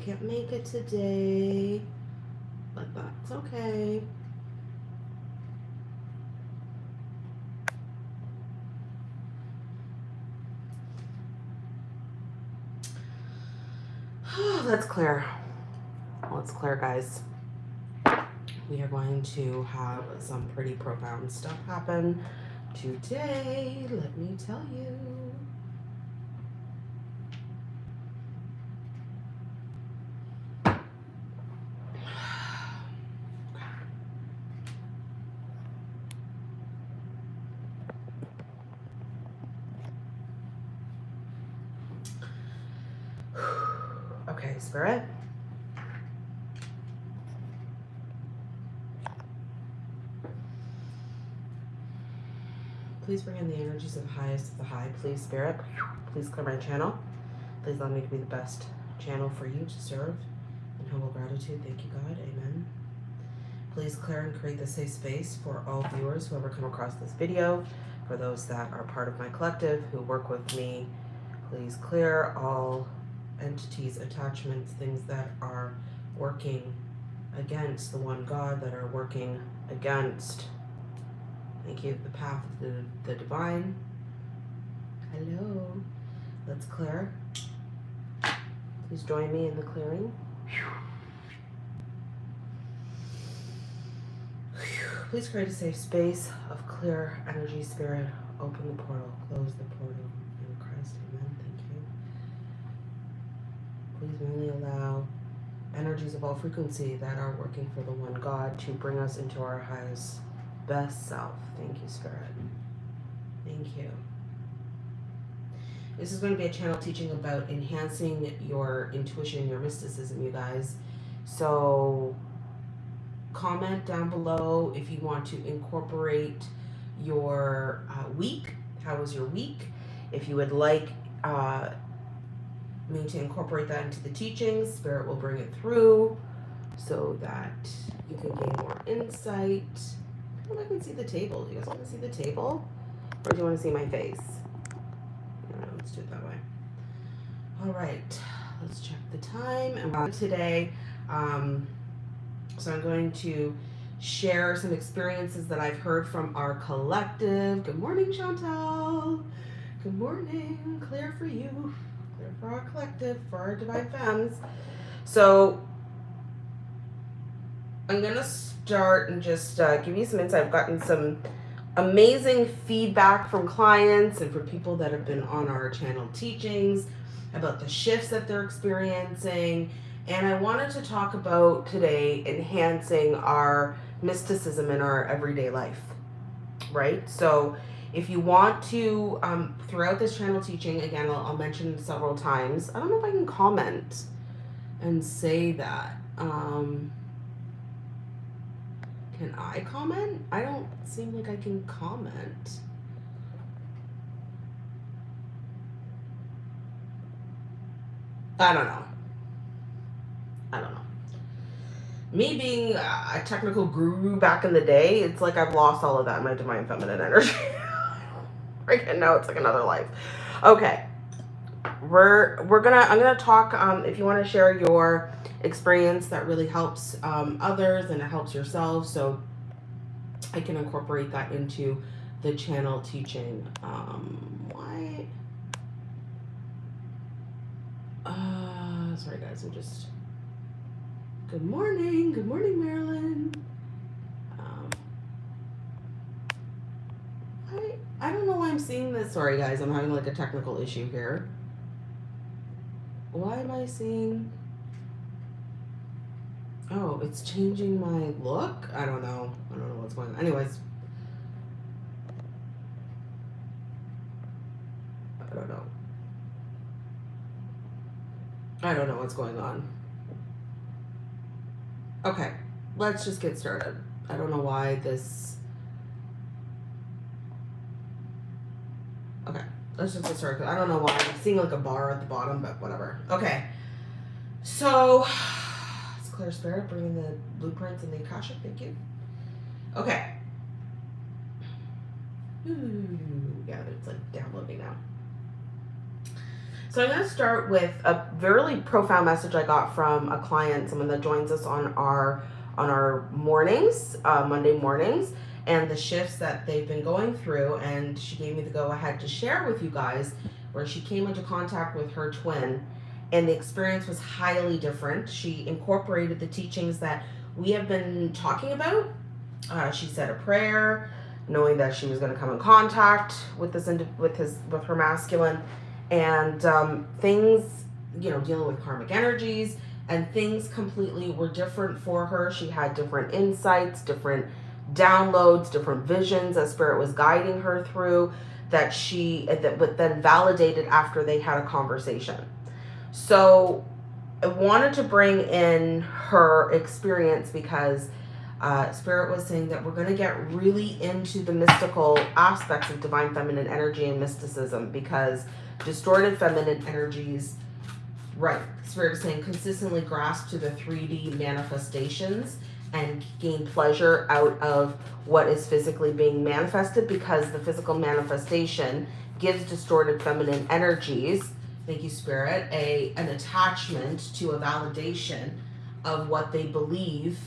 can't make it today, but that's okay. Let's clear. Let's clear, guys. We are going to have some pretty profound stuff happen today. Let me tell you. Okay, Spirit. Please bring in the energies of the highest of the high. Please, Spirit. Please clear my channel. Please allow me to be the best channel for you to serve. In humble gratitude, thank you, God. Amen. Please clear and create the safe space for all viewers who ever come across this video. For those that are part of my collective who work with me, please clear all entities, attachments, things that are working against the one God, that are working against, thank you, the path of the, the divine. Hello. Let's clear. Please join me in the clearing. Please create a safe space of clear energy, spirit. Open the portal, close the portal. In Christ, amen. Thank you. Please only allow energies of all frequency that are working for the one God to bring us into our highest, best self. Thank you, Spirit. Thank you. This is going to be a channel teaching about enhancing your intuition, your mysticism, you guys. So comment down below if you want to incorporate your uh, week. How was your week? If you would like uh, me to incorporate that into the teachings, Spirit will bring it through so that you can gain more insight. I can see the table. Do you guys want to see the table? Or do you want to see my face? Let's do it that way. All right, let's check the time. And today, um, so I'm going to share some experiences that I've heard from our collective. Good morning, Chantal. Good morning. Clear for you. Clear for our collective, for our Divine Femmes. So I'm to start and just uh, give you some insight. I've gotten some amazing feedback from clients and from people that have been on our channel teachings about the shifts that they're experiencing and I wanted to talk about today enhancing our mysticism in our everyday life, right? So if you want to, um, throughout this channel teaching, again, I'll, I'll mention several times. I don't know if I can comment and say that. Um, can I comment? I don't seem like I can comment. I don't know. I don't know. Me being a technical guru back in the day, it's like I've lost all of that in my divine feminine energy. right now it's like another life. Okay. We're we're gonna I'm gonna talk um if you want to share your experience that really helps um others and it helps yourself so I can incorporate that into the channel teaching. Um why uh sorry guys, I'm just Good morning. Good morning, Marilyn. Um, I, I don't know why I'm seeing this. Sorry, guys. I'm having like a technical issue here. Why am I seeing... Oh, it's changing my look? I don't know. I don't know what's going on. Anyways. I don't know. I don't know what's going on. Okay, let's just get started. I don't know why this... Okay, let's just get started. I don't know why. I'm seeing like a bar at the bottom, but whatever. Okay, so it's Clear Spirit bringing the blueprints and the Akasha. Thank you. Okay. Ooh, yeah, it's like downloading now. So I'm going to start with a very profound message I got from a client, someone that joins us on our on our mornings, uh, Monday mornings, and the shifts that they've been going through. And she gave me the go ahead to share with you guys where she came into contact with her twin, and the experience was highly different. She incorporated the teachings that we have been talking about. Uh, she said a prayer, knowing that she was going to come in contact with this with his with her masculine, and um, things you know dealing with karmic energies and things completely were different for her. She had different insights, different downloads, different visions as spirit was guiding her through that she that but then validated after they had a conversation. So I wanted to bring in her experience because uh, Spirit was saying that we're going to get really into the mystical aspects of divine feminine energy and mysticism because distorted feminine energies, right, Spirit is saying consistently grasp to the 3D manifestations and gain pleasure out of what is physically being manifested because the physical manifestation gives distorted feminine energies thank you spirit a an attachment to a validation of what they believe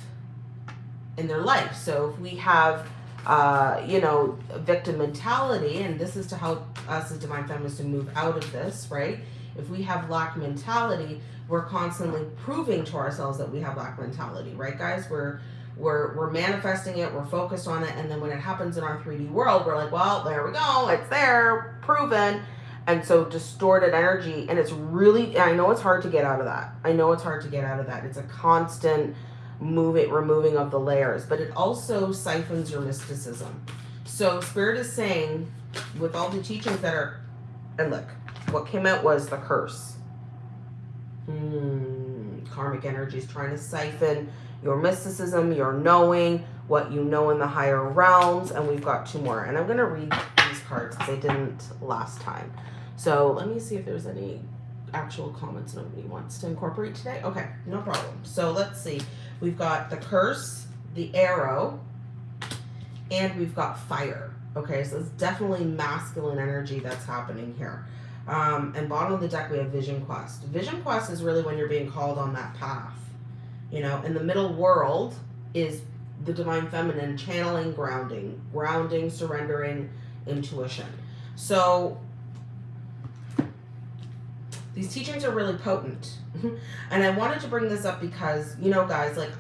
in their life. So if we have uh, you know victim mentality and this is to help us as divine feminists to move out of this right? If we have lack mentality we're constantly proving to ourselves that we have lack mentality right guys? We're we're we're manifesting it we're focused on it and then when it happens in our 3d world we're like well there we go it's there proven. And so distorted energy and it's really i know it's hard to get out of that. I know it's hard to get out of that. It's a constant moving removing of the layers but it also siphons your mysticism. So spirit is saying with all the teachings that are and look what came out was the curse hmm, karmic energy is trying to siphon your mysticism your knowing what you know in the higher realms and we've got two more and i'm going to read these cards because they didn't last time so let me see if there's any actual comments nobody wants to incorporate today. Okay, no problem. So let's see. We've got the curse, the arrow, and we've got fire. Okay, so it's definitely masculine energy that's happening here. Um, and bottom of the deck, we have Vision Quest. Vision Quest is really when you're being called on that path. You know, in the middle world is the Divine Feminine channeling, grounding, grounding, surrendering, intuition. So these teachings are really potent. and I wanted to bring this up because, you know, guys, like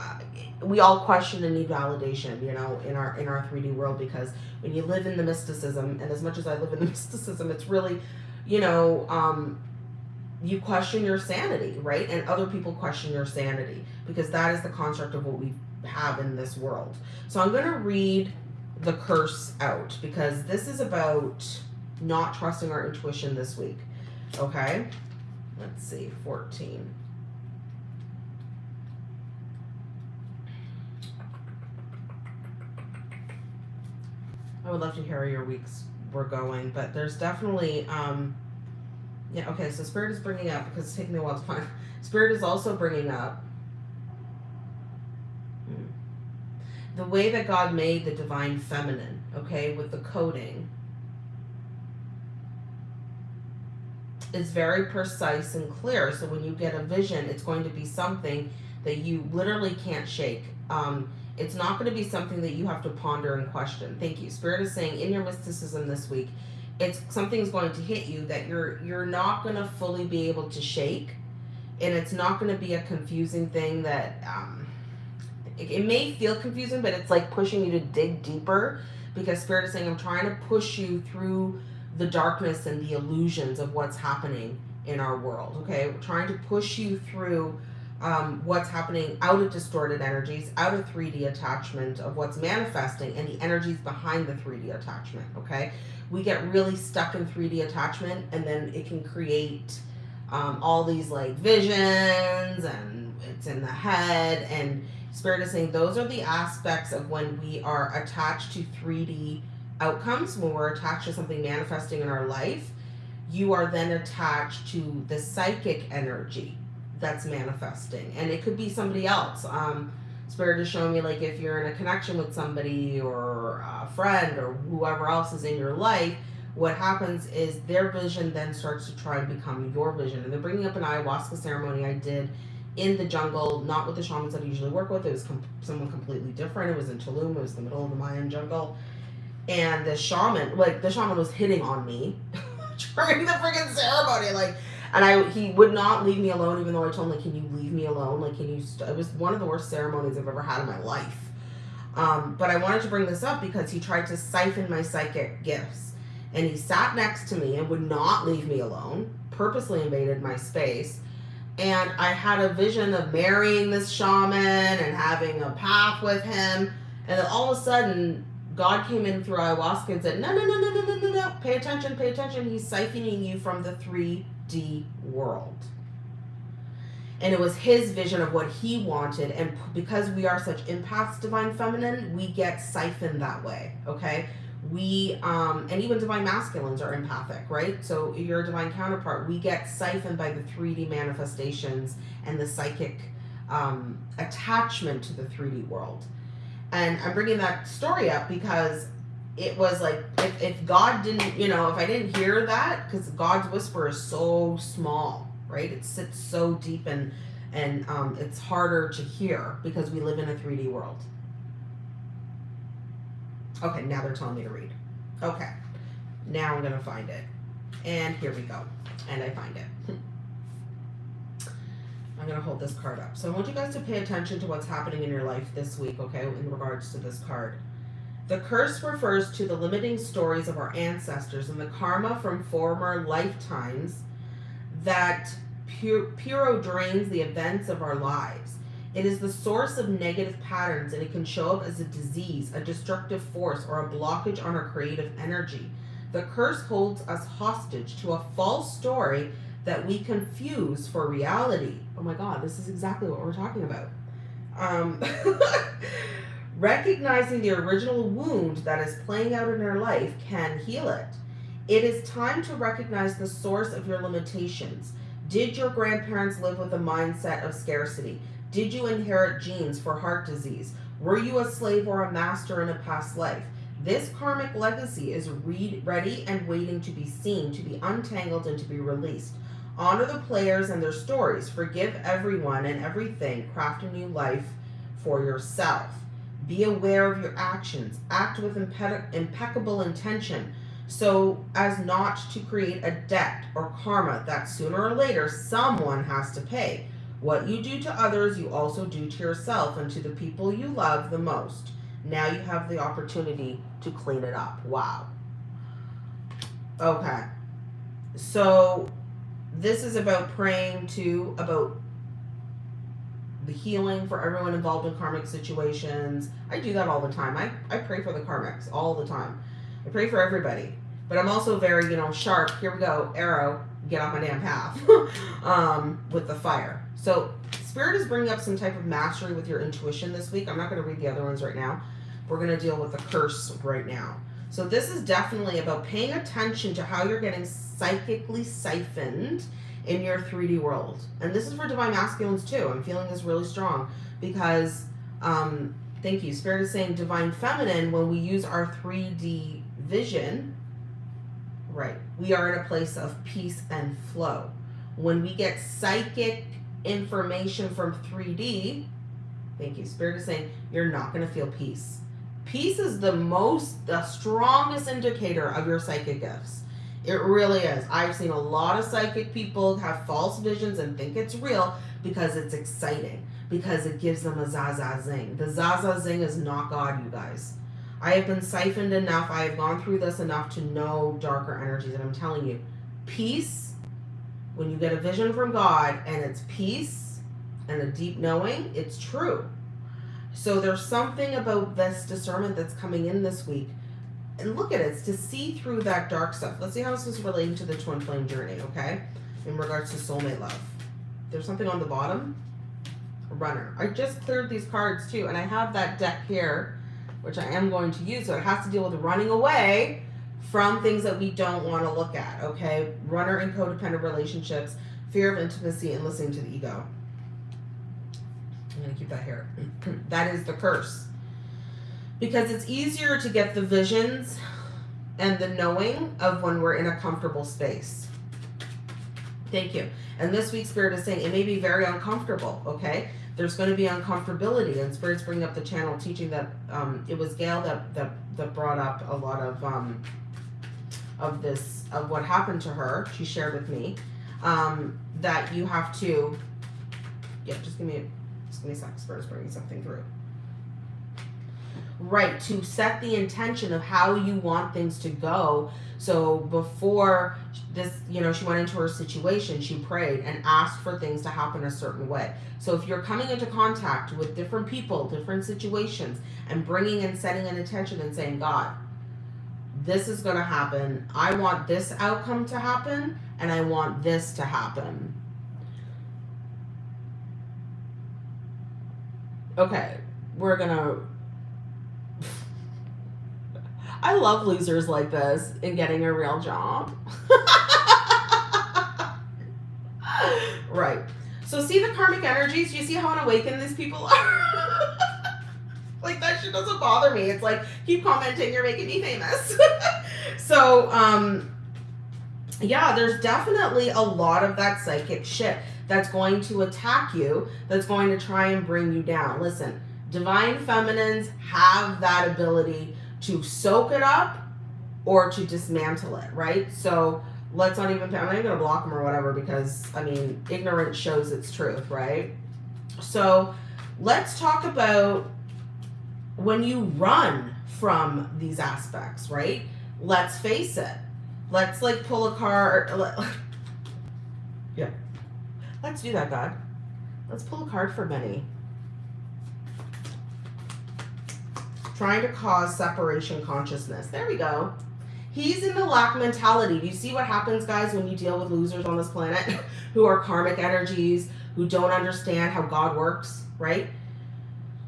we all question and need validation, you know, in our in our 3D world because when you live in the mysticism, and as much as I live in the mysticism, it's really, you know, um, you question your sanity, right? And other people question your sanity because that is the construct of what we have in this world. So I'm going to read the curse out because this is about not trusting our intuition this week. Okay? let's see, 14. I would love to hear your weeks were going, but there's definitely, um, yeah, okay, so Spirit is bringing up, because it's taking me a while to find, Spirit is also bringing up the way that God made the divine feminine, okay, with the coding is very precise and clear. So when you get a vision, it's going to be something that you literally can't shake. Um, it's not going to be something that you have to ponder and question. Thank you. Spirit is saying in your mysticism this week, it's something's going to hit you that you're you're not going to fully be able to shake, and it's not going to be a confusing thing that um, it, it may feel confusing, but it's like pushing you to dig deeper because Spirit is saying I'm trying to push you through the darkness and the illusions of what's happening in our world. Okay, we're trying to push you through um, what's happening out of distorted energies, out of 3D attachment of what's manifesting and the energies behind the 3D attachment. Okay, we get really stuck in 3D attachment and then it can create um, all these like visions and it's in the head and spirit is saying those are the aspects of when we are attached to 3D outcomes, when we're attached to something manifesting in our life, you are then attached to the psychic energy that's manifesting. And it could be somebody else. Um, Spirit is showing me like if you're in a connection with somebody or a friend or whoever else is in your life, what happens is their vision then starts to try and become your vision. And they're bringing up an ayahuasca ceremony I did in the jungle, not with the shamans that I usually work with. It was com- someone completely different. It was in Tulum. It was the middle of the Mayan jungle. And the shaman, like the shaman was hitting on me during the freaking ceremony. Like, and I, he would not leave me alone, even though I told him, like, can you leave me alone? Like, can you, st-? it was one of the worst ceremonies I've ever had in my life. Um, but I wanted to bring this up because he tried to siphon my psychic gifts. And he sat next to me and would not leave me alone, purposely invaded my space and I had a vision of marrying this shaman and having a path with him. And then all of a sudden, God came in through ayahuasca and said, No, no, no, no, no, no, no, no. Pay attention, pay attention. He's siphoning you from the 3D world. And it was his vision of what he wanted. And because we are such empaths, divine feminine, we get siphoned that way. Okay we um and even divine masculines are empathic right so your divine counterpart we get siphoned by the 3d manifestations and the psychic um attachment to the 3d world and i'm bringing that story up because it was like if, if god didn't you know if i didn't hear that because god's whisper is so small right it sits so deep and and um, it's harder to hear because we live in a 3d world Okay, now they're telling me to read. Okay, now I'm to find it. And here we go. And I find it. I'm going to hold this card up. So I want you guys to pay attention to what's happening in your life this week, okay, in regards to this card. The curse refers to the limiting stories of our ancestors and the karma from former lifetimes that pure, drains the events of our lives. It is the source of negative patterns and it can show up as a disease, a destructive force, or a blockage on our creative energy. The curse holds us hostage to a false story that we confuse for reality. Oh my God, this is exactly what we're talking about. Um, recognizing the original wound that is playing out in your life can heal it. It is time to recognize the source of your limitations. Did your grandparents live with a mindset of scarcity? Did you inherit genes for heart disease? Were you a slave or a master in a past life? This karmic legacy is read, ready and waiting to be seen, to be untangled, and to be released. Honor the players and their stories. Forgive everyone and everything. Craft a new life for yourself. Be aware of your actions. Act with impe impeccable intention so as not to create a debt or karma that sooner or later someone has to pay. What you do to others, you also do to yourself and to the people you love the most. Now you have the opportunity to clean it up. Wow. Okay. So this is about praying to about the healing for everyone involved in karmic situations. I do that all the time. I, I pray for the karmics all the time. I pray for everybody. But I'm also very, you know, sharp. Here we go, arrow, get off my damn path um, with the fire. So Spirit is bringing up some type of mastery with your intuition this week. I'm not going to read the other ones right now. We're going to deal with the curse right now. So this is definitely about paying attention to how you're getting psychically siphoned in your 3D world. And this is for divine masculines too. I'm feeling this really strong because, um, thank you. Spirit is saying divine feminine, when we use our 3D vision, right, we are in a place of peace and flow. When we get psychic information from 3D, thank you, Spirit is saying you're not going to feel peace. Peace is the most, the strongest indicator of your psychic gifts. It really is. I've seen a lot of psychic people have false visions and think it's real because it's exciting, because it gives them a zaza zing. The zaza zing is not God, you guys. I have been siphoned enough. I have gone through this enough to know darker energies. And I'm telling you, peace when you get a vision from God and it's peace and a deep knowing, it's true. So there's something about this discernment that's coming in this week. And look at it, it's to see through that dark stuff. Let's see how this is relating to the twin flame journey, okay? In regards to soulmate love. There's something on the bottom. Runner. I just cleared these cards too, and I have that deck here, which I am going to use. So it has to deal with running away from things that we don't want to look at, okay? Runner and codependent relationships, fear of intimacy, and listening to the ego. I'm going to keep that here. that is the curse. Because it's easier to get the visions and the knowing of when we're in a comfortable space. Thank you. And this week, Spirit is saying it may be very uncomfortable, okay? There's going to be uncomfortability, and Spirit's bringing up the channel teaching that um, it was Gail that, that, that brought up a lot of um, of this, of what happened to her. She shared with me um, that you have to, yeah, just give me, just give me a sec. Spirit's bringing something through right to set the intention of how you want things to go. So before this you know she went into her situation she prayed and asked for things to happen a certain way. So if you're coming into contact with different people different situations and bringing and setting an intention and saying god this is going to happen. I want this outcome to happen and i want this to happen. Okay we're gonna I love losers like this and getting a real job. right. So see the karmic energies? You see how unawakened these people are? like that shit doesn't bother me. It's like, keep commenting, you're making me famous. so, um, yeah, there's definitely a lot of that psychic shit that's going to attack you, that's going to try and bring you down. Listen, divine feminines have that ability to soak it up or to dismantle it, right? So let's not even, I'm not even gonna block them or whatever because I mean, ignorance shows its truth, right? So let's talk about when you run from these aspects, right? Let's face it. Let's like pull a card. yeah. Let's do that, God. Let's pull a card for Benny. Trying to cause separation consciousness. There we go. He's in the lack mentality. Do you see what happens, guys, when you deal with losers on this planet who are karmic energies, who don't understand how God works, right?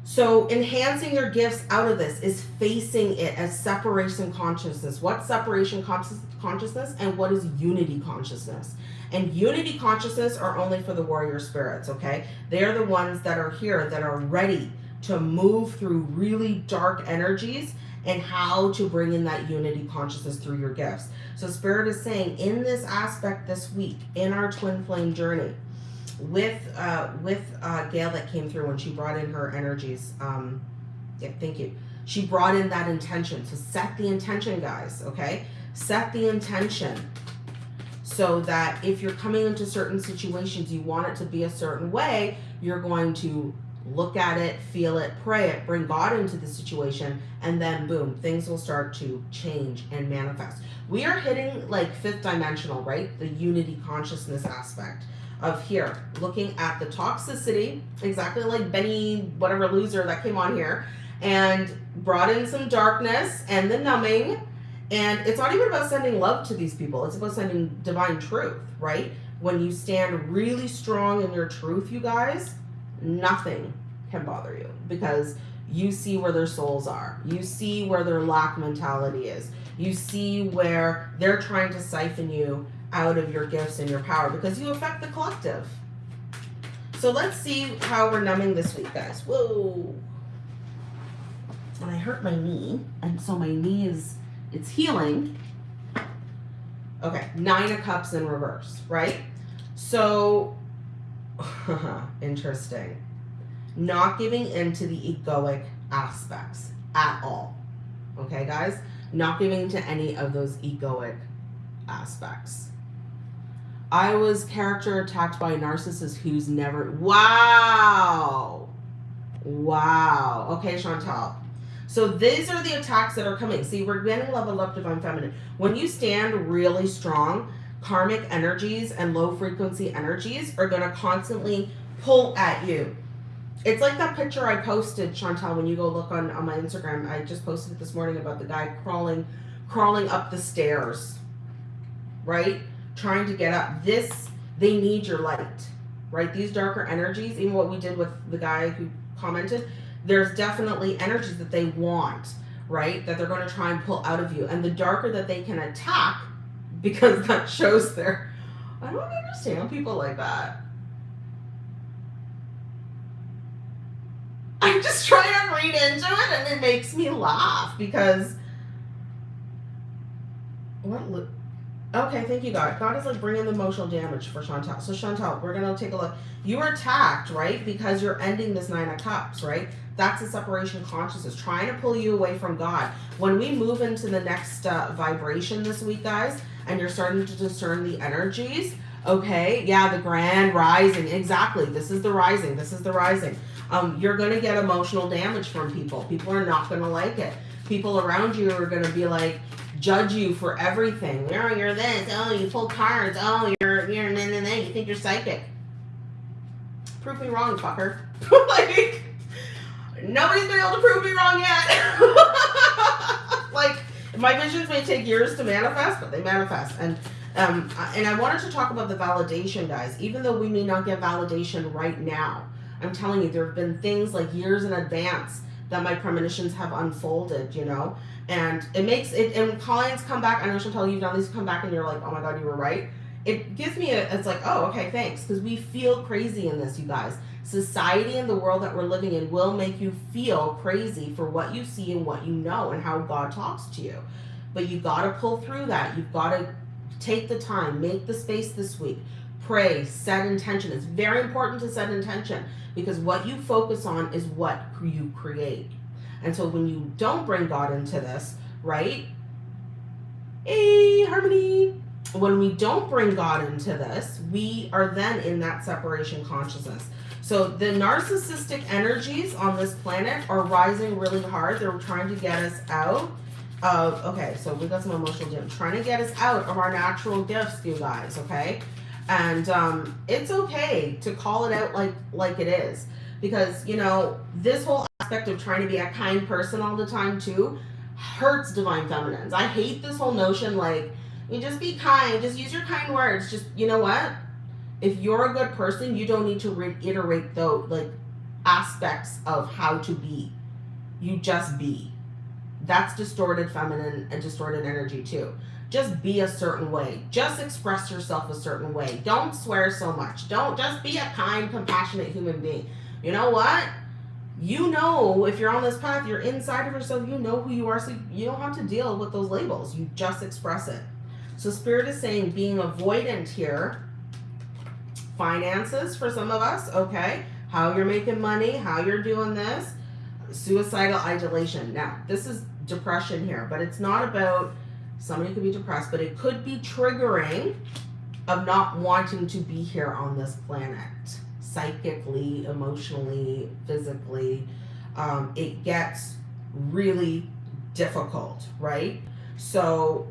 So enhancing your gifts out of this is facing it as separation consciousness. What's separation consciousness and what is unity consciousness? And unity consciousness are only for the warrior spirits, okay? They're the ones that are here that are ready to move through really dark energies and how to bring in that unity consciousness through your gifts. So Spirit is saying in this aspect this week, in our twin flame journey, with uh, with uh, Gail that came through when she brought in her energies. Um, yeah, thank you. She brought in that intention. So set the intention, guys, okay? Set the intention so that if you're coming into certain situations, you want it to be a certain way, you're going to look at it, feel it, pray it, bring God into the situation, and then boom, things will start to change and manifest. We are hitting like fifth dimensional, right? The unity consciousness aspect of here, looking at the toxicity, exactly like Benny, whatever loser that came on here, and brought in some darkness and the numbing. And it's not even about sending love to these people, it's about sending divine truth, right? When you stand really strong in your truth, you guys, nothing can bother you because you see where their souls are. You see where their lack mentality is. You see where they're trying to siphon you out of your gifts and your power because you affect the collective. So let's see how we're numbing this week, guys. Whoa. And I hurt my knee, and so my knee is, it's healing. Okay, nine of cups in reverse, right? So Interesting. Not giving in to the egoic aspects at all. Okay, guys? Not giving to any of those egoic aspects. I was character attacked by a narcissist who's never. Wow. Wow. Okay, Chantal. So these are the attacks that are coming. See, we're getting level up divine feminine. When you stand really strong, karmic energies and low frequency energies are going to constantly pull at you. It's like that picture I posted, Chantal, when you go look on, on my Instagram. I just posted it this morning about the guy crawling crawling up the stairs, right? Trying to get up. This, they need your light, right? These darker energies, even what we did with the guy who commented, there's definitely energies that they want, right? That they're going to try and pull out of you. And the darker that they can attack, because that shows their. I don't understand people like that. Just try and read into it and it makes me laugh because What? Li- okay, thank you, God. God is like bringing the emotional damage for Chantel. So Chantel, we're gonna take a look. You were attacked, right? Because you're ending this nine of cups, right? That's a separation consciousness, trying to pull you away from God. When we move into the next uh, vibration this week, guys, and you're starting to discern the energies, okay? Yeah, the grand rising. Exactly. This is the rising. This is the rising. Um, you're going to get emotional damage from people. People are not going to like it. People around you are going to be like, judge you for everything. Oh, you're this. Oh, you pull cards. Oh, you're, you're, nah, nah, nah. you think you're psychic. Prove me wrong, fucker. like, nobody's been able to prove me wrong yet. like my visions may take years to manifest, but they manifest. And um, and I wanted to talk about the validation, guys. Even though we may not get validation right now, I'm telling you, there have been things like years in advance that my premonitions have unfolded. You know, and it makes it. And clients come back. I know Chantel, you've done these. Come back and you're like, oh my god, you were right. It gives me a. It's like, oh, okay, thanks, because we feel crazy in this, you guys society and the world that we're living in will make you feel crazy for what you see and what you know and how God talks to you. But you got to pull through that. You've got to take the time, make the space this week, pray, set intention. It's very important to set intention because what you focus on is what you create. And so when you don't bring God into this, right? Hey, harmony. When we don't bring God into this, we are then in that separation consciousness. So the narcissistic energies on this planet are rising really hard. They're trying to get us out of, okay, so we got some emotional damage. Trying to get us out of our natural gifts, you guys, okay? And um, it's okay to call it out like, like it is. Because, you know, this whole aspect of trying to be a kind person all the time too hurts divine feminines. I hate this whole notion like, you just be kind, just use your kind words. Just, you know what? if you're a good person, you don't need to reiterate those like aspects of how to be. You just be. That's distorted feminine and distorted energy too. Just be a certain way. Just express yourself a certain way. Don't swear so much. Don't just be a kind, compassionate human being. You know what? You know, if you're on this path, you're inside of yourself, you know who you are, so you don't have to deal with those labels. You just express it. So Spirit is saying being avoidant here finances for some of us, okay? How you're making money, how you're doing this. Suicidal ideation. Now, this is depression here, but it's not about somebody could be depressed, but it could be triggering of not wanting to be here on this planet psychically, emotionally, physically. Um, it gets really difficult, right? So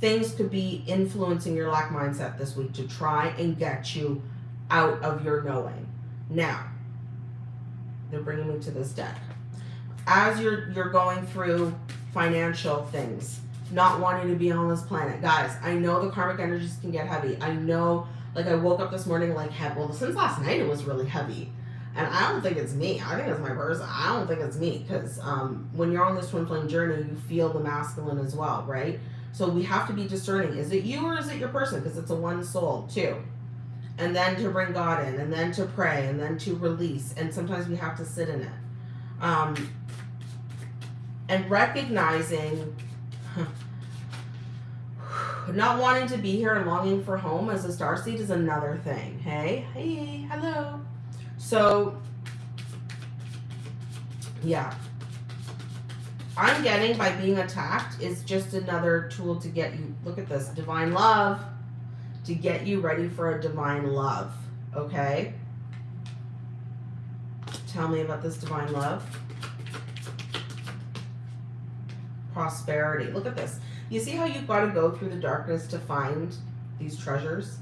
things could be influencing your lack mindset this week to try and get you out of your knowing. Now, they're bringing me to this deck. As you're you're going through financial things, not wanting to be on this planet, guys. I know the karmic energies can get heavy. I know, like I woke up this morning like, heavy well, since last night it was really heavy. And I don't think it's me. I think it's my person. I don't think it's me because um, when you're on this twin flame journey, you feel the masculine as well, right? So we have to be discerning. Is it you or is it your person? Because it's a one soul too. And then to bring God in, and then to pray, and then to release. And sometimes we have to sit in it. Um, and recognizing not wanting to be here and longing for home as a star seed is another thing. Hey, hey, hello. So, yeah, I'm getting by being attacked is just another tool to get you, look at this, divine love, to get you ready for a divine love, okay? Tell me about this divine love. Prosperity. Look at this. You see how you've got to go through the darkness to find these treasures?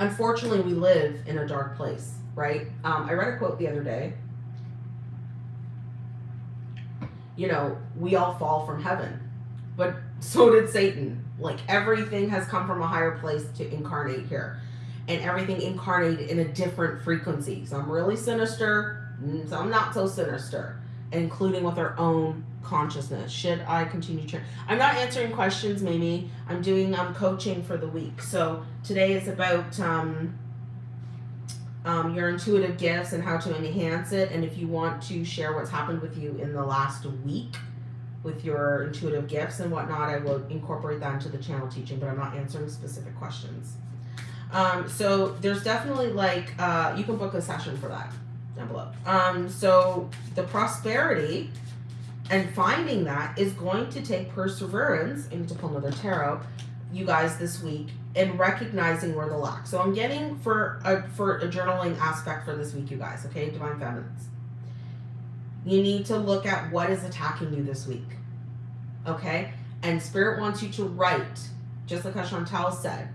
Unfortunately, we live in a dark place, right? Um, I read a quote the other day you know, we all fall from heaven. But so did Satan. Like everything has come from a higher place to incarnate here. And everything incarnated in a different frequency. Some really sinister, some not so sinister, including with our own consciousness. Should I continue to? I'm not answering questions, Mimi. I'm doing um, coaching for the week. So today is about um, um, your intuitive gifts and how to enhance it. And if you want to share what's happened with you in the last week, with your intuitive gifts and whatnot, I will incorporate that into the channel teaching, but I'm not answering specific questions. Um, so there's definitely like, uh, you can book a session for that down below. Um, so the prosperity and finding that is going to take perseverance. Need to pull another tarot, you guys, this week, and recognizing where the lack. So I'm getting for a, for a journaling aspect for this week, you guys, okay, Divine Feminines. You need to look at what is attacking you this week, okay? And Spirit wants you to write, just like Chantal said.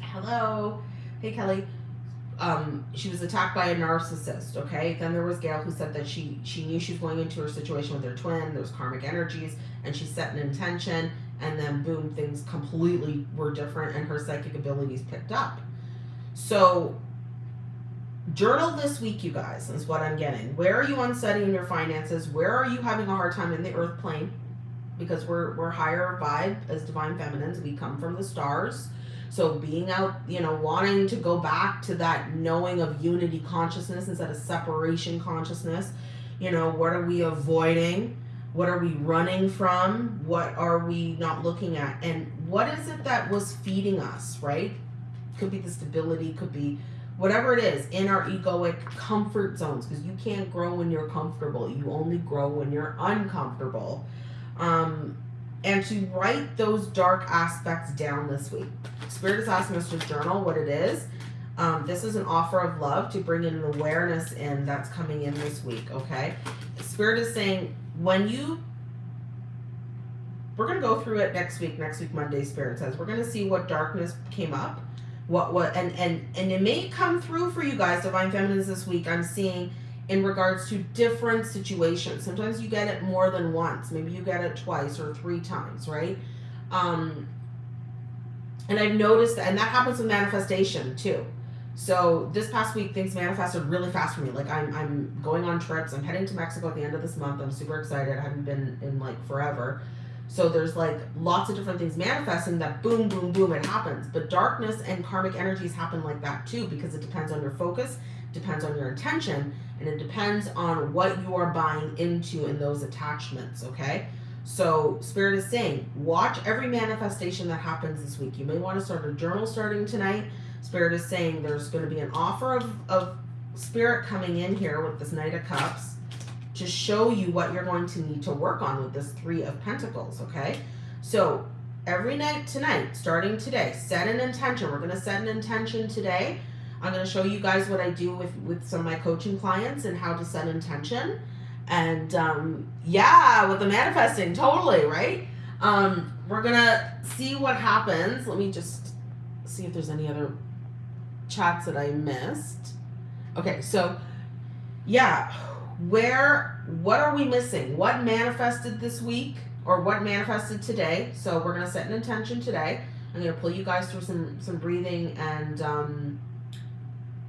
Hello. Hey, Kelly um, she was attacked by a narcissist. Okay, then there was Gail who said that she she knew she was going into her situation with her twin. There's karmic energies, and she set an intention, and then boom, things completely were different, and her psychic abilities picked up. So, journal this week, you guys. Is what I'm getting. Where are you unsetting your finances? Where are you having a hard time in the earth plane? Because we're we're higher vibe as divine feminines. We come from the stars so being out, you know, wanting to go back to that knowing of unity consciousness instead of separation consciousness, you know, what are we avoiding? What are we running from? What are we not looking at? And what is it that was feeding us, right? Could be the stability, could be whatever it is in our egoic comfort zones because you can't grow when you're comfortable. You only grow when you're uncomfortable. Um, and to write those dark aspects down this week. Spirit is asking us to journal what it is. Um, this is an offer of love to bring in an awareness in that's coming in this week, okay? Spirit is saying when you we're going to go through it next week next week monday spirit says we're going to see what darkness came up what what and and and it may come through for you guys divine feminines this week i'm seeing in regards to different situations. Sometimes you get it more than once. Maybe you get it twice or three times, right? Um, and I've noticed that, and that happens with manifestation too. So this past week, things manifested really fast for me. Like I'm, I'm going on trips. I'm heading to Mexico at the end of this month. I'm super excited. I haven't been in like forever. So there's like lots of different things manifesting that boom, boom, boom, it happens. But darkness and karmic energies happen like that too because it depends on your focus, depends on your intention, and it depends on what you are buying into in those attachments, okay? So Spirit is saying, watch every manifestation that happens this week. You may want to start a journal starting tonight. Spirit is saying there's going to be an offer of, of Spirit coming in here with this Knight of Cups to show you what you're going to need to work on with this Three of Pentacles, okay? So every night tonight, starting today, set an intention. We're going to set an intention today I'm going to show you guys what I do with, with some of my coaching clients and how to set intention. And um, yeah, with the manifesting, totally, right? Um, we're going to see what happens. Let me just see if there's any other chats that I missed. Okay, so yeah, where, what are we missing? What manifested this week or what manifested today? So we're going to set an intention today. I'm going to pull you guys through some, some breathing and, um,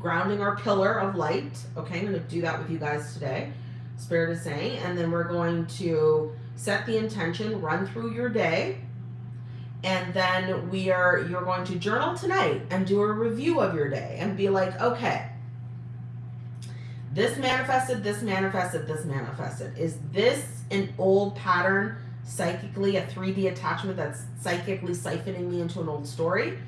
grounding our pillar of light. Okay, I'm going to do that with you guys today. Spirit is saying, and then we're going to set the intention, run through your day, and then we are you're going to journal tonight and do a review of your day and be like, okay, this manifested, this manifested, this manifested. Is this an old pattern psychically, a 3D attachment that's psychically siphoning me into an old story?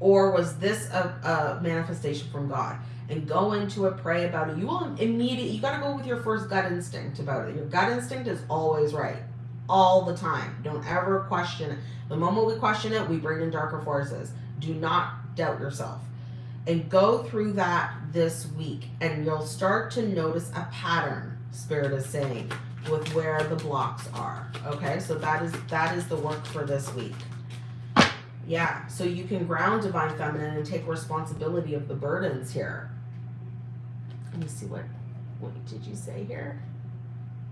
Or was this a, a manifestation from God? And go into it, pray about it. You will immediately, you got to go with your first gut instinct about it. Your gut instinct is always right. All the time. Don't ever question it. The moment we question it, we bring in darker forces. Do not doubt yourself. And go through that this week. And you'll start to notice a pattern, Spirit is saying, with where the blocks are. Okay, so that is that is the work for this week. Yeah, so you can ground divine feminine and take responsibility of the burdens here. Let me see what what did you say here?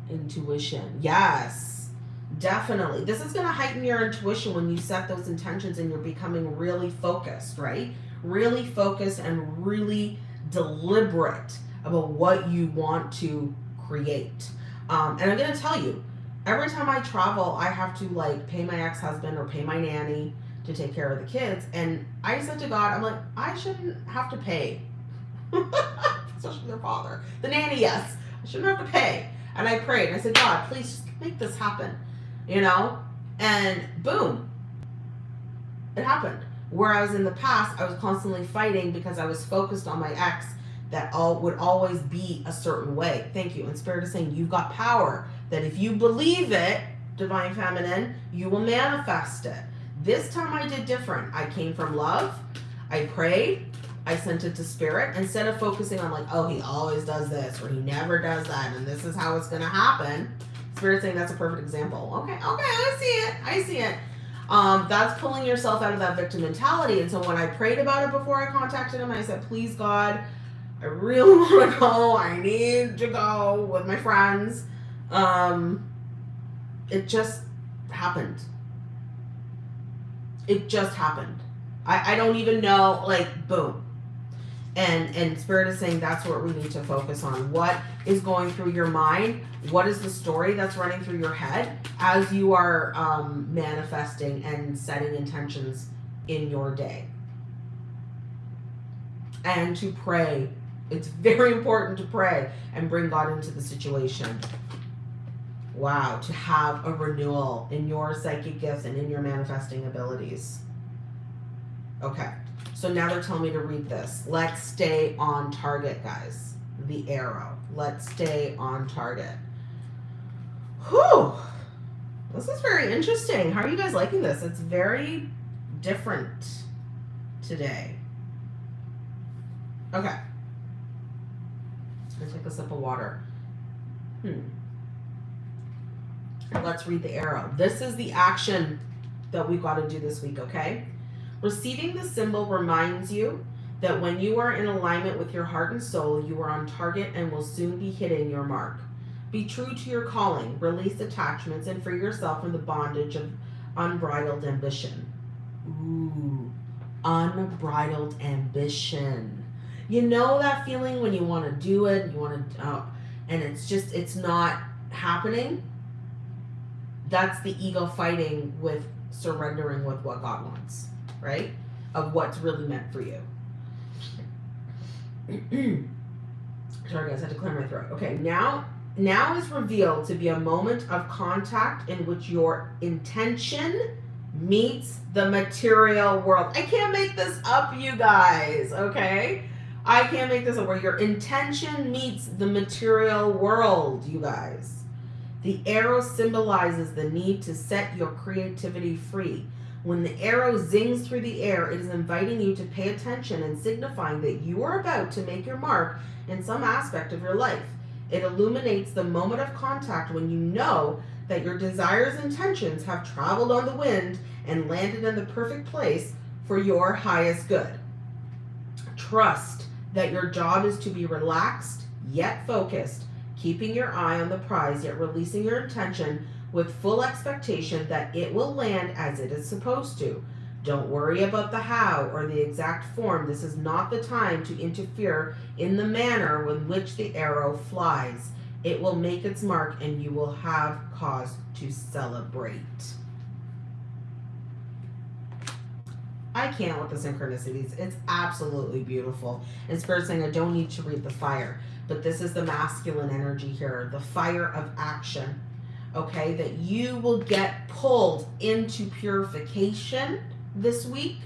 Intuition. Yes. Definitely. This is going to heighten your intuition when you set those intentions and you're becoming really focused, right? Really focused and really deliberate about what you want to create. Um, and I'm going to tell you, every time I travel, I have to like pay my ex-husband or pay my nanny to take care of the kids. And I said to God, I'm like, I shouldn't have to pay. Especially their father. The nanny, yes. I shouldn't have to pay. And I prayed. I said, God, please make this happen. You know? And boom, it happened. Whereas in the past, I was constantly fighting because I was focused on my ex that all would always be a certain way. Thank you. And Spirit is saying you've got power that if you believe it, divine feminine, you will manifest it. This time I did different. I came from love. I prayed. I sent it to spirit instead of focusing on like, oh, he always does this or he never does that and this is how it's going to happen. Spirit saying that's a perfect example. Okay, okay, I see it. I see it. Um, that's pulling yourself out of that victim mentality. And so when I prayed about it before I contacted him, I said, please, God, I really want to go. I need to go with my friends. Um, it just happened. It just happened. I, I don't even know, like, boom. And and spirit is saying that's what we need to focus on. What is going through your mind? What is the story that's running through your head as you are um, manifesting and setting intentions in your day? And to pray. It's very important to pray and bring God into the situation. Wow, to have a renewal in your psychic gifts and in your manifesting abilities. Okay, so now they're telling me to read this. Let's stay on target, guys. The arrow. Let's stay on target. Whew. This is very interesting. How are you guys liking this? It's very different today. Okay. Let's take a sip of water. Hmm. Let's read the arrow. This is the action that we've got to do this week, okay? Receiving the symbol reminds you that when you are in alignment with your heart and soul, you are on target and will soon be hitting your mark. Be true to your calling, release attachments, and free yourself from the bondage of unbridled ambition. Ooh, unbridled ambition. You know that feeling when you want to do it, you want to, uh, and it's just, it's not happening? That's the ego fighting with surrendering with what God wants, right? Of what's really meant for you. Sorry guys, I had to clear my throat. Okay, now now is revealed to be a moment of contact in which your intention meets the material world. I can't make this up, you guys, okay? I can't make this up where your intention meets the material world, you guys. The arrow symbolizes the need to set your creativity free. When the arrow zings through the air, it is inviting you to pay attention and signifying that you are about to make your mark in some aspect of your life. It illuminates the moment of contact when you know that your desires and intentions have traveled on the wind and landed in the perfect place for your highest good. Trust that your job is to be relaxed yet focused keeping your eye on the prize, yet releasing your intention with full expectation that it will land as it is supposed to. Don't worry about the how or the exact form. This is not the time to interfere in the manner in which the arrow flies. It will make its mark and you will have cause to celebrate. I can't with the synchronicities. It's absolutely beautiful. And Spirit saying I don't need to read the fire but this is the masculine energy here, the fire of action. Okay, that you will get pulled into purification this week.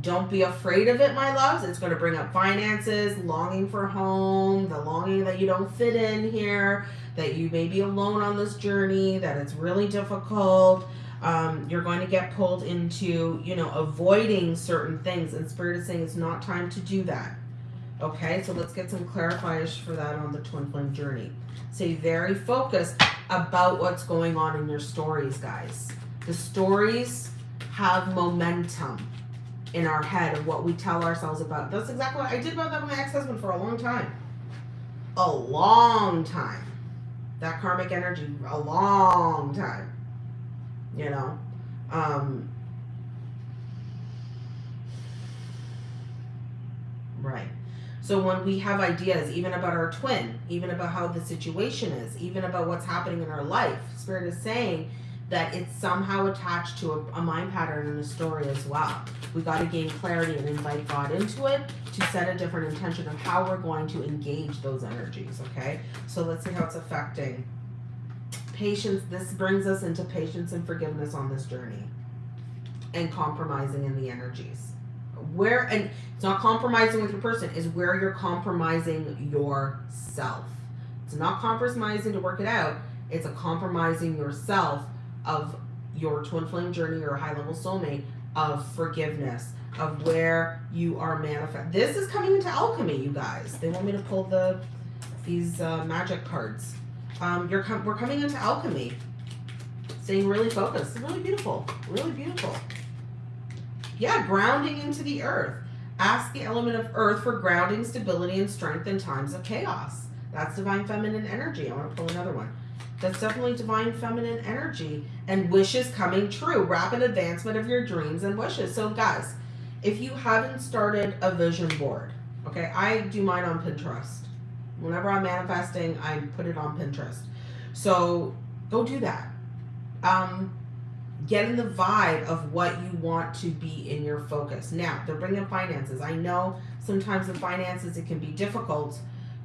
Don't be afraid of it, my loves. It's going to bring up finances, longing for home, the longing that you don't fit in here, that you may be alone on this journey, that it's really difficult. Um, you're going to get pulled into, you know, avoiding certain things. And Spirit is saying it's not time to do that. Okay, so let's get some clarifiers for that on the twin flame journey. Stay very focused about what's going on in your stories, guys. The stories have momentum in our head of what we tell ourselves about. That's exactly what I did about that with my ex-husband for a long time. A long time. That karmic energy, a long time. You know? Um, right. So when we have ideas, even about our twin, even about how the situation is, even about what's happening in our life, Spirit is saying that it's somehow attached to a, a mind pattern and a story as well. We got to gain clarity and invite God into it to set a different intention of how we're going to engage those energies. Okay, so let's see how it's affecting patience. This brings us into patience and forgiveness on this journey, and compromising in the energies. Where and it's not compromising with your person is where you're compromising yourself. It's not compromising to work it out. It's a compromising yourself of your twin flame journey or high level soulmate of forgiveness of where you are manifest. This is coming into alchemy, you guys. They want me to pull the these uh, magic cards. Um, you're com- we're coming into alchemy. Staying really focused. Really beautiful. Really beautiful. Yeah, grounding into the earth. Ask the element of earth for grounding, stability, and strength in times of chaos. That's divine feminine energy. I want to pull another one. That's definitely divine feminine energy and wishes coming true. Rapid advancement of your dreams and wishes. So, guys, if you haven't started a vision board, okay, I do mine on Pinterest. Whenever I'm manifesting, I put it on Pinterest. So, go do that. Um, get in the vibe of what you want to be in your focus. Now, they're bringing finances. I know sometimes the finances it can be difficult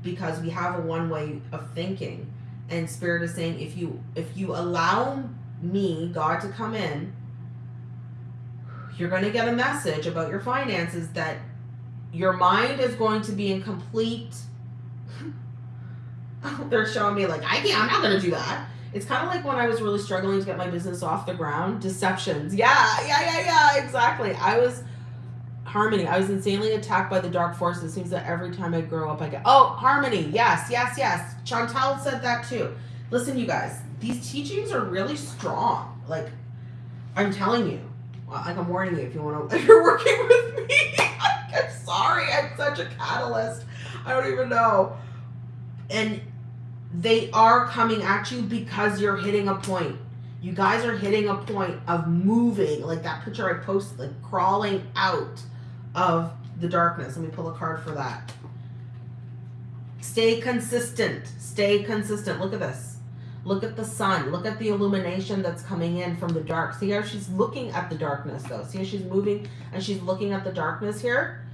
because we have a one way of thinking and spirit is saying if you if you allow me god to come in you're going to get a message about your finances that your mind is going to be in complete they're showing me like i can't i'm not going to do that it's kind of like when i was really struggling to get my business off the ground deceptions yeah yeah yeah yeah exactly i was Harmony. I was insanely attacked by the dark forces. It seems that every time I grow up, I get, oh, Harmony. Yes, yes, yes. Chantal said that too. Listen, you guys, these teachings are really strong. Like, I'm telling you, like I'm warning you if you want to, if you're working with me, I'm sorry. I'm such a catalyst. I don't even know. And they are coming at you because you're hitting a point. You guys are hitting a point of moving, like that picture I posted, like crawling out of the darkness. Let me pull a card for that. Stay consistent. Stay consistent. Look at this. Look at the sun. Look at the illumination that's coming in from the dark. See how she's looking at the darkness though. See how she's moving and she's looking at the darkness here?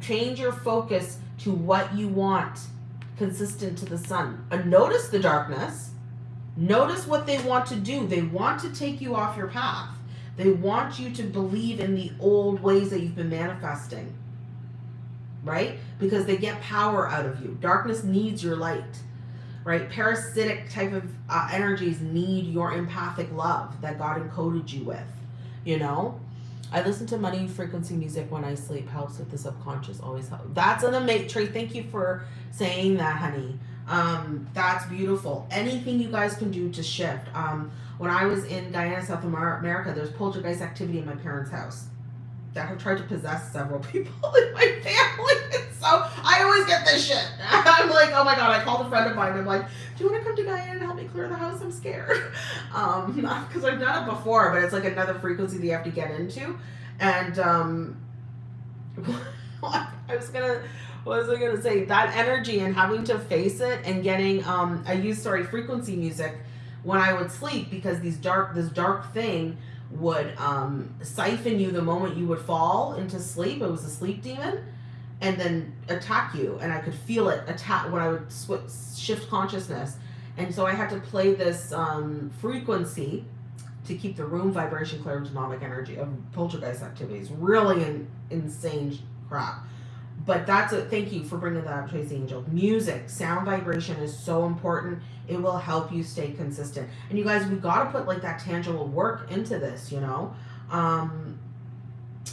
Change your focus to what you want consistent to the sun. And notice the darkness. Notice what they want to do. They want to take you off your path. They want you to believe in the old ways that you've been manifesting, right? Because they get power out of you. Darkness needs your light, right? Parasitic type of uh, energies need your empathic love that God encoded you with, you know? I listen to money frequency music when I sleep. Helps with the subconscious. Always help. That's an amazing. Trey, thank you for saying that, honey. Um, that's beautiful. Anything you guys can do to shift. Um, when I was in Guyana, South America, there's poltergeist activity in my parents' house that have tried to possess several people in my family. so I always get this shit. I'm like, oh my god, I called a friend of mine. I'm like, do you want to come to Guyana and help me clear the house? I'm scared. Um, because I've done it before, but it's like another frequency that you have to get into. And um, I was gonna what was I gonna say? That energy and having to face it and getting um I use sorry frequency music when I would sleep because these dark this dark thing would um, siphon you the moment you would fall into sleep. It was a sleep demon, and then attack you. And I could feel it attack when I would sw- shift consciousness. And so I had to play this um, frequency to keep the room vibration clear of demonic energy of poltergeist activities. Really in, insane crap but that's a thank you for bringing that up tracy angel music sound vibration is so important. It will help you stay consistent. And you guys we got to put like that tangible work into this you know? Um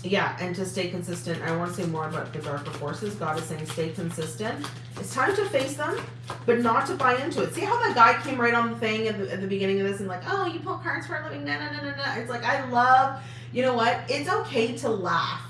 yeah and to stay consistent i want to say more about the darker forces. God is saying stay consistent. It's time to face them but not to buy into it. See how that guy came right on the thing at the, at the beginning of this and like oh you pull cards for a living no no no no no it's like i love you know what? It's okay to laugh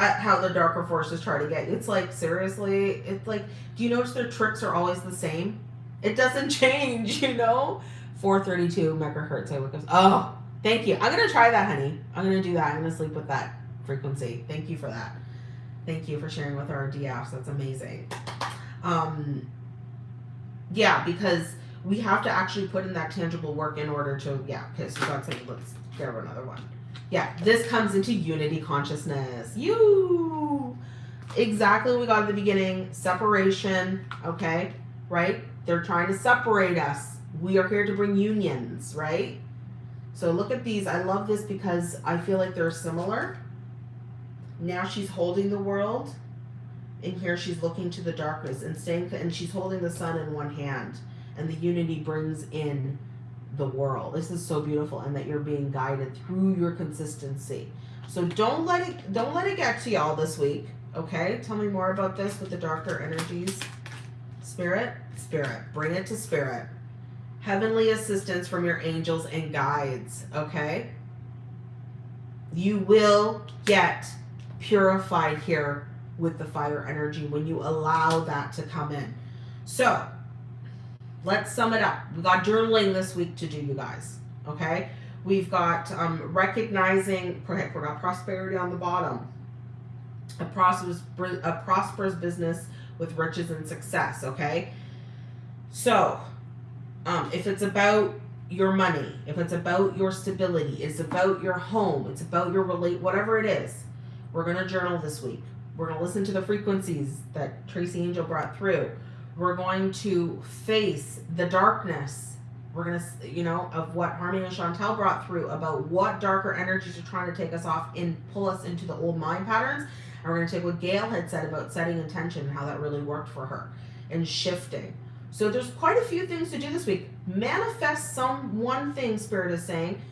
at how the darker forces try to get you. It's like seriously, it's like do you notice their tricks are always the same? It doesn't change, you know. 432 megahertz. I wake up. Oh, thank you. I'm gonna try that, honey. I'm gonna do that. I'm gonna sleep with that frequency. Thank you for that. Thank you for sharing with our DFs. That's amazing. Um, yeah, because we have to actually put in that tangible work in order to yeah okay let's grab another one yeah this comes into unity consciousness. You. Exactly we got at the beginning separation okay right? They're trying to separate us. We are here to bring unions right? So look at these. I love this because i feel like they're similar. Now she's holding the world and here she's looking to the darkness and staying and she's holding the sun in one hand and the unity brings in the world. This is so beautiful and that you're being guided through your consistency. So don't let it don't let it get to y'all this week. Okay? Tell me more about this with the darker energies. Spirit, spirit, bring it to spirit. Heavenly assistance from your angels and guides, okay? You will get purified here with the fire energy when you allow that to come in. So, let's sum it up. We got journaling this week to do, you guys. Okay? We've got um, recognizing, we got prosperity on the bottom. A prosperous, a prosperous business with riches and success. Okay? So, um, if it's about your money, if it's about your stability, it's about your home, it's about your relate, whatever it is, we're going to journal this week. We're going to listen to the frequencies that Tracy Angel brought through we're going to face the darkness. We're going to, you know, of what Harmony and Chantel brought through about what darker energies are trying to take us off and pull us into the old mind patterns. And we're going to take what Gail had said about setting intention and how that really worked for her and shifting. So there's quite a few things to do this week. Manifest some one thing, Spirit is saying.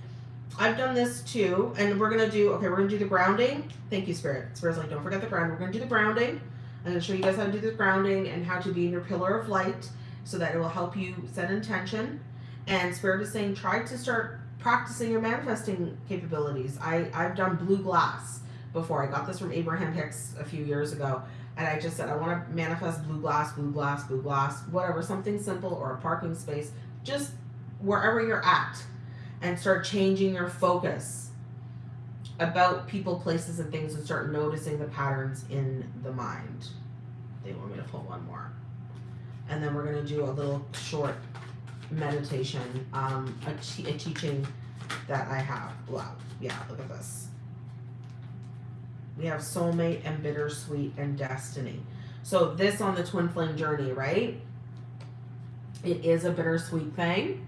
I've done this too, and we're gonna do okay. We're gonna do the grounding. Thank you, Spirit. Spirit's like, don't forget the ground. We're gonna do the grounding. I'm going to show you guys how to do the grounding and how to be in your pillar of light so that it will help you set intention. And Spirit is saying try to start practicing your manifesting capabilities. I, I've done blue glass before. I got this from Abraham Hicks a few years ago. And I just said, I want to manifest blue glass, blue glass, blue glass, whatever, something simple or a parking space, just wherever you're at. And start changing your focus about people, places, and things and start noticing the patterns in the mind. They want me to pull one more. And then we're going to do a little short meditation, um, a, a teaching that I have. Wow. Yeah, look at this. We have soulmate and bittersweet and destiny. So this on the twin flame journey, right? It is a bittersweet thing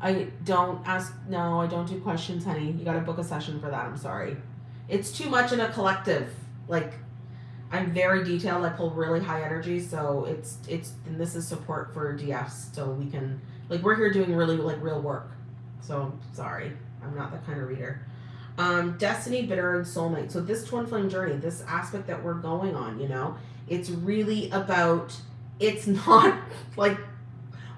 I don't ask. No, I don't do questions, honey. You got to book a session for that. I'm sorry. It's too much in a collective. Like, I'm very detailed. I pull really high energy, so it's it's and this is support for DFs, so we can like we're here doing really like real work. So sorry, I'm not that kind of reader. Um, destiny, bitter, and soulmate. So this twin flame journey, this aspect that we're going on, you know, it's really about. It's not like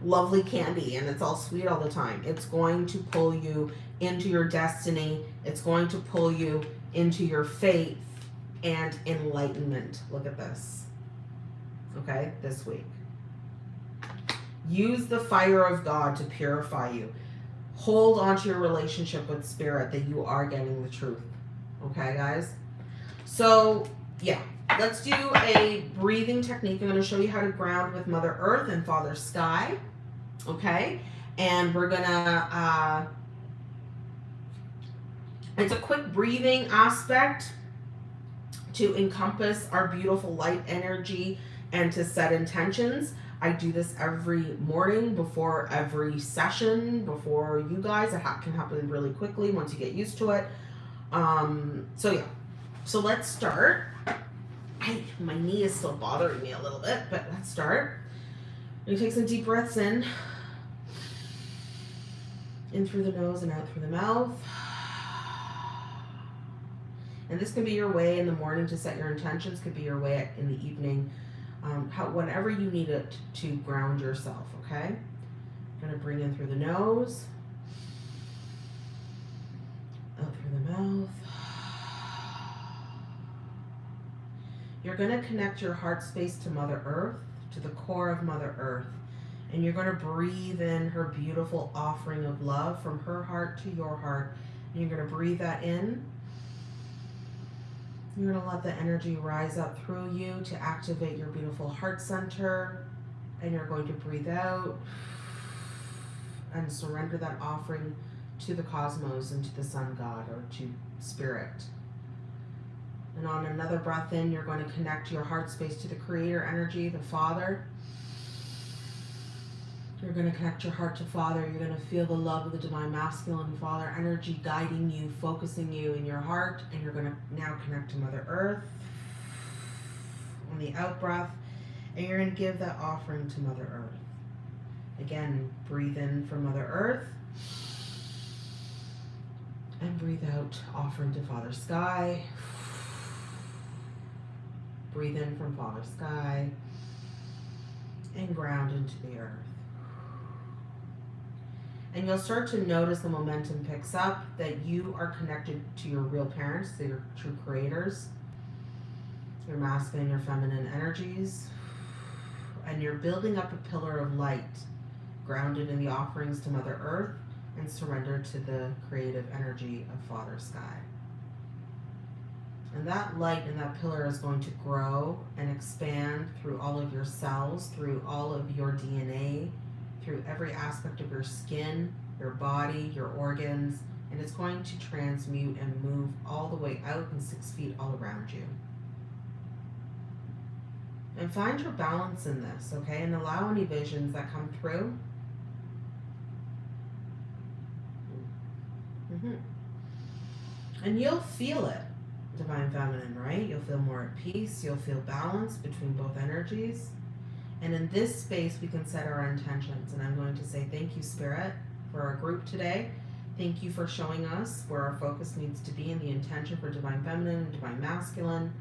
lovely candy and it's all sweet all the time. It's going to pull you into your destiny. It's going to pull you into your faith and enlightenment. Look at this. Okay, this week. Use the fire of God to purify you. Hold on to your relationship with spirit that you are getting the truth. Okay, guys? So, yeah, let's do a breathing technique. I'm going to show you how to ground with Mother Earth and Father Sky okay? And we're gonna, uh, it's a quick breathing aspect to encompass our beautiful light energy and to set intentions. I do this every morning before every session, before you guys. It can happen really quickly once you get used to it. Um, so yeah, so let's start. My knee is still bothering me a little bit, but let's start. You take some deep breaths in. In through the nose and out through the mouth. And this can be your way in the morning to set your intentions, could be your way in the evening, um, how, whenever you need it to ground yourself, okay? I'm to bring in through the nose, out through the mouth. You're to connect your heart space to Mother Earth, to the core of Mother Earth. And you're going to breathe in her beautiful offering of love from her heart to your heart. And you're going to breathe that in. You're going to let the energy rise up through you to activate your beautiful heart center. And you're going to breathe out. and surrender that offering to the cosmos and to the sun god or to spirit. And on another breath in, you're going to connect your heart space to the creator energy, the Father. You're going to connect your heart to Father. You're going to feel the love of the divine masculine Father energy guiding you, focusing you in your heart. And you're going to now connect to Mother Earth on the out breath. And you're going to give that offering to Mother Earth. Again, breathe in for Mother Earth. And breathe out, offering to Father Sky. Breathe in from Father Sky. And ground into the earth. And you'll start to notice the momentum picks up that you are connected to your real parents, to your true creators, your masculine, your feminine energies. And you're building up a pillar of light grounded in the offerings to Mother Earth and surrender to the creative energy of Father Sky. And that light and that pillar is going to grow and expand through all of your cells, through all of your DNA, through every aspect of your skin, your body, your organs, and it's going to transmute and move all the way out and six feet all around you. And find your balance in this, okay? And allow any visions that come through. Mm-hmm. And you'll feel it, Divine Feminine, right? You'll feel more at peace. You'll feel balance between both energies. And in this space, we can set our intentions. And I'm going to say thank you, Spirit, for our group today. Thank you for showing us where our focus needs to be in the intention for Divine Feminine and Divine Masculine.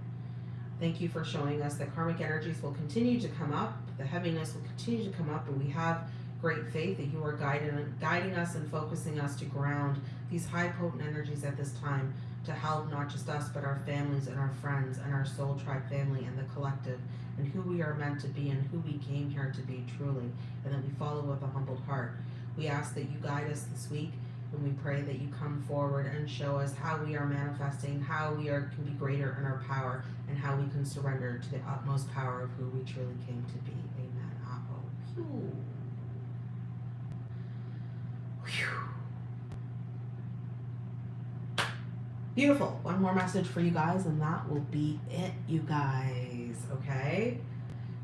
Thank you for showing us that karmic energies will continue to come up, the heaviness will continue to come up, and we have great faith that you are guiding, guiding us and focusing us to ground these high potent energies at this time to help not just us, but our families and our friends and our soul tribe family and the collective and who we are meant to be and who we came here to be truly, and that we follow with a humbled heart. We ask that you guide us this week, and we pray that you come forward and show us how we are manifesting, how we are can be greater in our power, and how we can surrender to the utmost power of who we truly came to be. Amen. Uh-oh. Beautiful. One more message for you guys, and that will be it, you guys. Okay?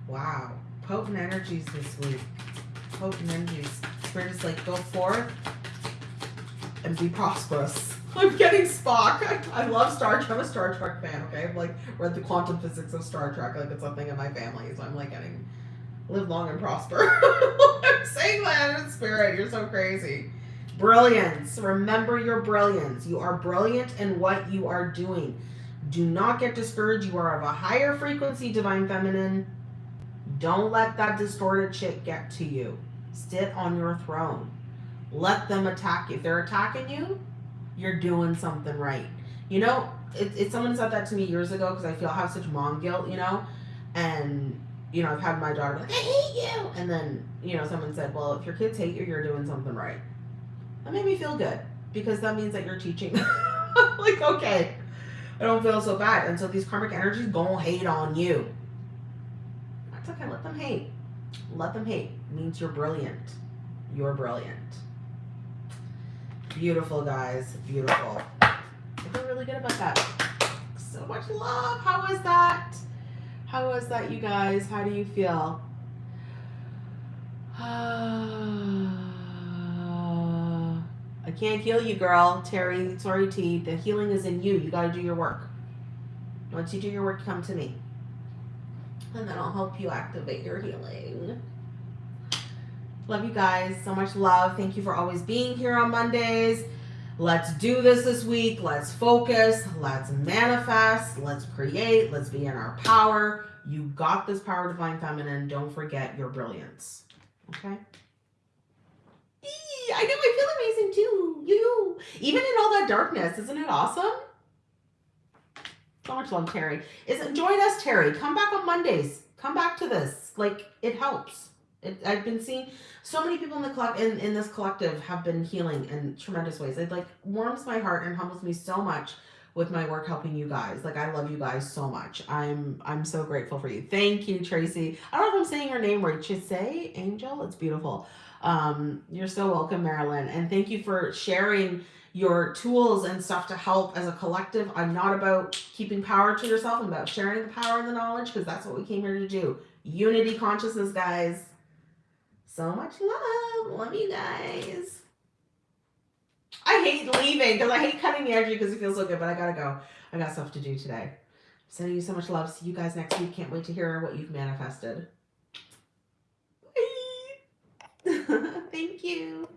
Wow. Potent energies this week. Potent energies. Spirit is like, go forth and be prosperous. I'm getting Spock. I, love Star Trek. I'm a Star Trek fan, okay? I've like read the quantum physics of Star Trek. Like it's something in my family. So I'm like getting live long and prosper. I'm saying that in spirit. You're so crazy. Brilliance. Remember your brilliance. You are brilliant in what you are doing. Do not get discouraged. You are of a higher frequency, Divine Feminine. Don't let that distorted shit get to you. Sit on your throne. Let them attack you. If they're attacking you, you're doing something right. You know, it, it someone said that to me years ago because I feel I have such mom guilt, you know, and you know I've had my daughter like I hate you, and then you know someone said, well, if your kids hate you, you're doing something right. That made me feel good because that means that you're teaching. like okay, I don't feel so bad, and so these karmic energies gonna hate on you. That's okay. Let them hate. Let them hate. It means you're brilliant. You're brilliant. Beautiful, guys. Beautiful. I feel really good about that. So much love. How was that? How was that, you guys? How do you feel? Can't heal you, girl. Terry, sorry, T. The healing is in you. You got to do your work. Once you do your work, come to me. And then I'll help you activate your healing. Love you guys. So much love. Thank you for always being here on Mondays. Let's do this this week. Let's focus. Let's manifest. Let's create. Let's be in our power. You got this power, Divine Feminine. Don't forget your brilliance. Okay? I know I feel amazing too. You, even in all that darkness, isn't it awesome? So much love, Terry. Is join us, Terry. Come back on Mondays. Come back to this. Like it helps. It, I've been seeing so many people in the club in, in this collective have been healing in tremendous ways. It like warms my heart and humbles me so much with my work helping you guys. Like I love you guys so much. I'm I'm so grateful for you. Thank you, Tracy. I don't know if I'm saying your name right. say Angel. It's beautiful. Um, you're so welcome, Marilyn. And thank you for sharing your tools and stuff to help as a collective. I'm not about keeping power to yourself. I'm about sharing the power and the knowledge because that's what we came here to do. Unity consciousness, guys. So much love. Love you guys. I hate leaving because I hate cutting the energy because it feels so good, but I gotta go. I got stuff to do today. Sending you so much love. See you guys next week. Can't wait to hear what you've manifested. Thank you.